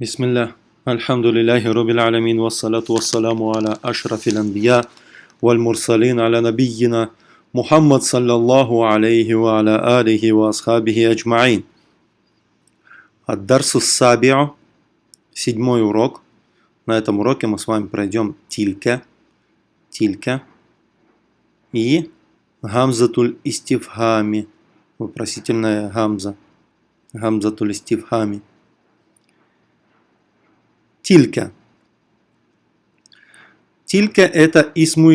بسم الله الحمد لله رب العالمين والصلاة والسلام على أشرف الأنبياء والمرسلين على نبينا محمد صلى الله عليه وعلى آله وأصحابه أجمعين الدرس السابع седьмой урок. На этом уроке мы с вами пройдем тилька, тилька и гамзатуль истифхами, вопросительная гамза, гамзатуль истифхами. Тилька. Тилька это исму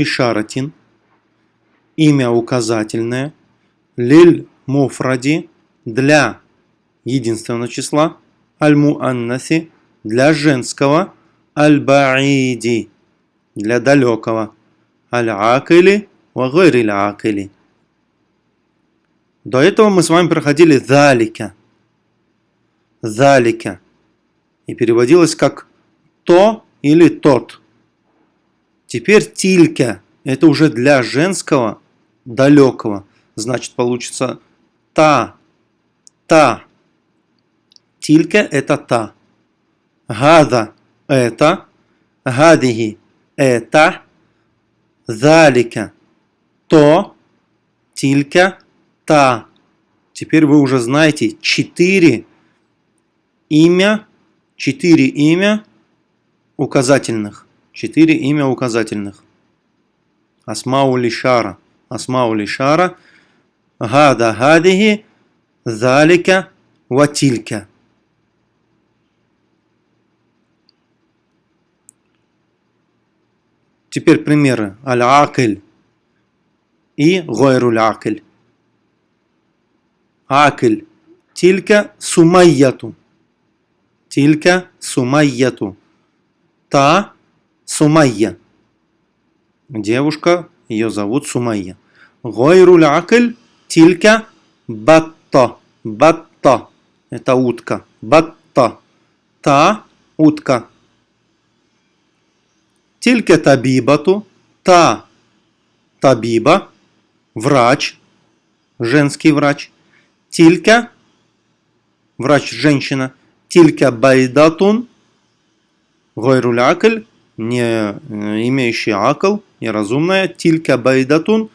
имя указательное, лиль муфради для единственного числа, аль-муаннаси для женского, аль-баиди для далекого, аль-акили ва акили До этого мы с вами проходили залика. Залика. И переводилось как то или тот. Теперь тилька. Это уже для женского далекого. Значит, получится та. Та. Тилька это та. Гада это. Гадиги это. Залика то. Тилька та. Теперь вы уже знаете четыре имя, четыре имя указательных. Четыре имя указательных. Асмау лишара. Асмау лишара. Гада гадихи. Залика ватилька. Теперь примеры. Аль-Акиль и Гойруль Акиль. Акиль. Тилька сумайяту. Тилька сумайяту та Сумайя. Девушка, ее зовут Сумайя. Гойруль акль тилька батта. Батта. Это утка. Батта. Та утка. Тилька табибату. Та табиба. Врач. Женский врач. Тилька. Врач женщина. Тилька байдатун Гойруль акль, не э, имеющий акл, неразумное, тилька байдатун,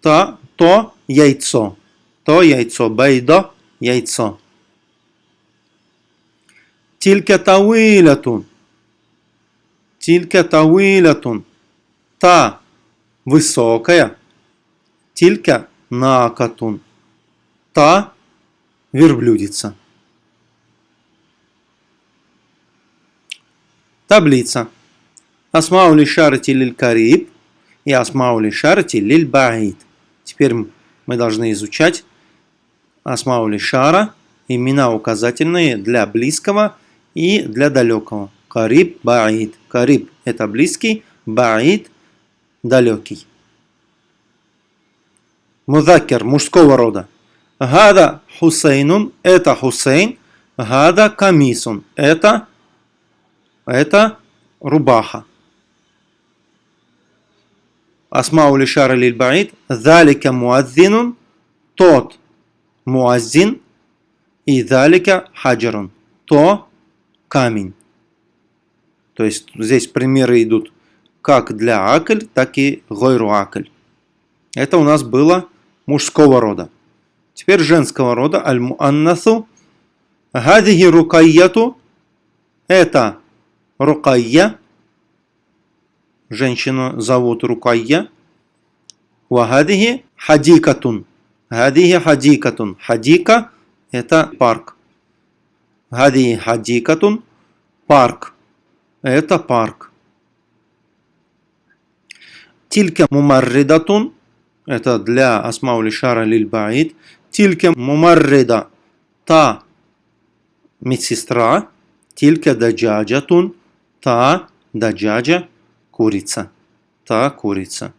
то, то яйцо. То яйцо, байда, яйцо. Тилька тауилятун. Тилька тауилятун. Та высокая. Тилька накатун. Та верблюдица. Таблица. Асмаули шарати лиль кариб и асмаули шарати лиль баид. Теперь мы должны изучать асмаули шара, имена указательные для близкого и для далекого. Кариб, баид. Кариб – это близкий, баид – далекий. Мудакер – мужского рода. Гада Хусейнун – это Хусейн. Гада Камисун – это это рубаха. Асмау лишара лиль баид. Залика муаззинун. Тот муаззин. И залика хаджарун. То камень. То есть здесь примеры идут как для акль, так и гойру акль. Это у нас было мужского рода. Теперь женского рода. Аль-муаннасу. Гадихи рукайяту. Это Рукайя. Женщину зовут Рукайя. Вахадихи хадикатун. Хадихи хадикатун. Хадика – это парк. Хадихи хадикатун – парк. Это парк. Тилька мумарридатун – это для асмаули шара лильбаид. Тилька мумаррида – та медсестра. Тилька даджаджатун – Та даджаджа курица. Та курица.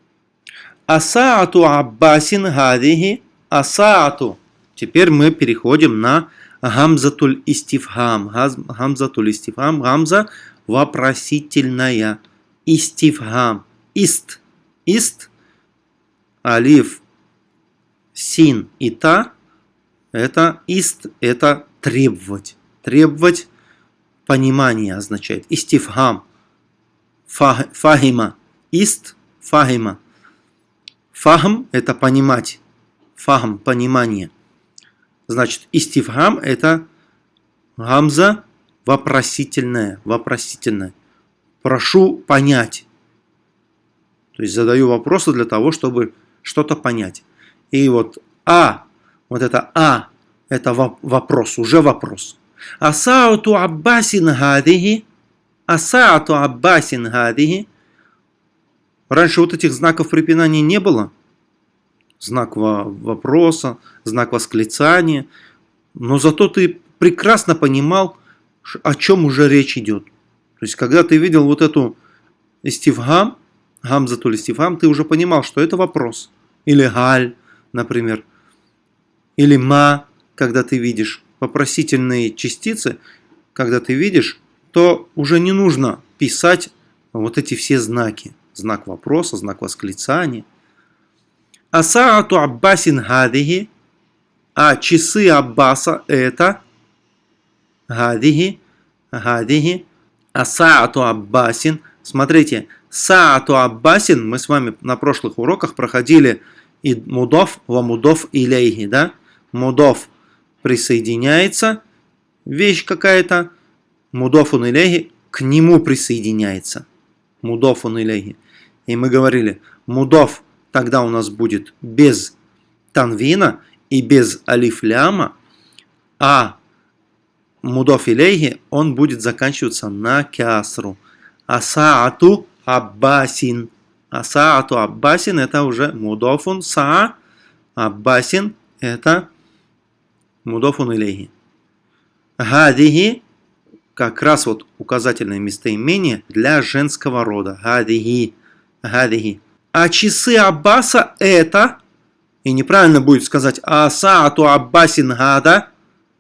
Асаату Аббасин гадихи. Асаату. Теперь мы переходим на гамзатуль истифхам. Гамзатуль истифхам. Гамза вопросительная. Истифхам. Ист. Ист. Алиф. Син и та. Это ист. Это требовать. Требовать понимание означает. Истифхам. Фахима. Ист фахима. Фахм – это понимать. Фахм – понимание. Значит, истифхам – это гамза вопросительная. Вопросительная. Прошу понять. То есть задаю вопросы для того, чтобы что-то понять. И вот А, вот это А, это вопрос, уже вопрос. Асаату Аббасин хадихи, Асаату Аббасин хадихи. Раньше вот этих знаков препинания не было. Знак вопроса, знак восклицания. Но зато ты прекрасно понимал, о чем уже речь идет. То есть, когда ты видел вот эту истивгам, гамзатуль истивгам, ты уже понимал, что это вопрос. Или галь, например. Или ма, когда ты видишь вопросительные частицы, когда ты видишь, то уже не нужно писать вот эти все знаки. Знак вопроса, знак восклицания. Асаату Аббасин гадихи, а часы Аббаса это гадихи, гадихи, асаату Аббасин. Смотрите, саату Аббасин, мы с вами на прошлых уроках проходили и мудов во мудов илейхи, да? Мудов присоединяется, вещь какая-то, мудофун илейхи к нему присоединяется. Мудофун илейхи. И мы говорили, мудов тогда у нас будет без танвина и без алифляма, а мудоф илейхи, он будет заканчиваться на кясру. Асаату аббасин. Асаату аббасин это уже мудофун са. Аббасин это мудофун илейхи. Гадихи как раз вот указательное местоимение для женского рода. Гадихи. Гадихи. А часы Аббаса это, и неправильно будет сказать Асаату Аббасин Гада.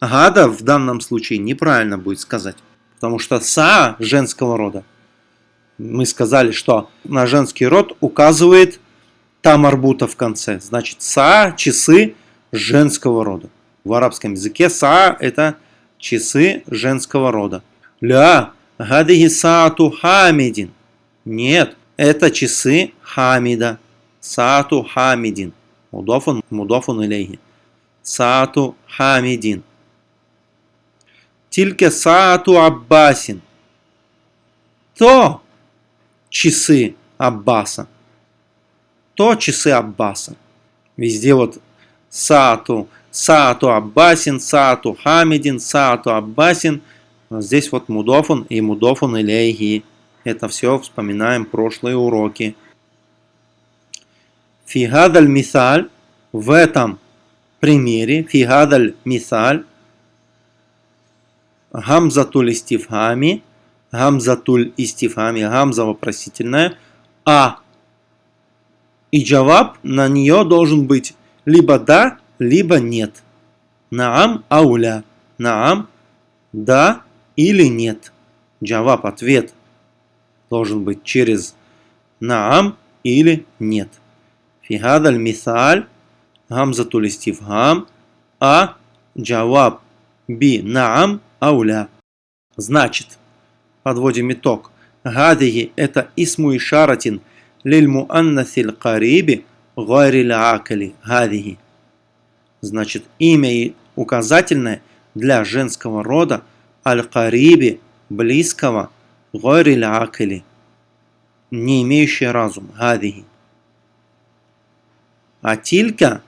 Гада в данном случае неправильно будет сказать. Потому что Са женского рода. Мы сказали, что на женский род указывает Тамарбута в конце. Значит, Са часы женского рода. В арабском языке Са это часы женского рода. Ля, гадихи саату хамидин. Нет, это часы Хамида. Саату Хамидин. Мудофун, мудофун илейхи. Саату Хамидин. Тильке Саату Аббасин. То часы Аббаса. То часы Аббаса. Везде вот Саату, Саату Аббасин, Саату Хамидин, Саату Аббасин. Здесь вот Мудофун и Мудофун Илейхи. Это все вспоминаем прошлые уроки. Фигадаль мисаль в этом примере, фигадаль мисаль, гамзатуль истифхами, гамзатуль истифхами, гамза вопросительная, а и джаваб на нее должен быть либо да, либо нет. Наам ауля. Наам да или нет. Джаваб ответ должен быть через наам или нет. Фигадаль мисаль гамзатуль истифхам, а джаваб би наам ауля. Значит, подводим итог. Гадиги это исму ишаратин лиль муаннасиль кариби гайриль акали. Гадиги. Значит, имя указательное для женского рода аль-кариби, близкого, гайриль акали, не имеющий разум, гадиги. А тилька,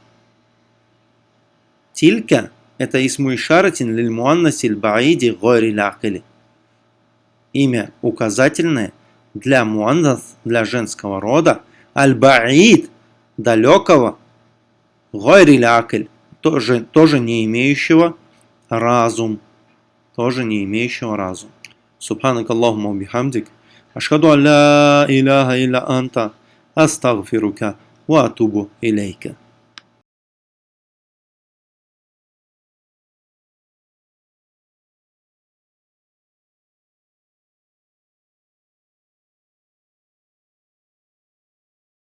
тилька это исму ишаратин лиль муаннасиль баиди гайриль акали. Имя указательное для муаннас, для женского рода, аль-баид, далекого, гайриль акаль, тоже, тоже не имеющего разум. Тоже не имеющего разум. Субханак Аллахума бихамдик. Ашхаду алла илляха илля анта. Астагфирука ва атубу илейка.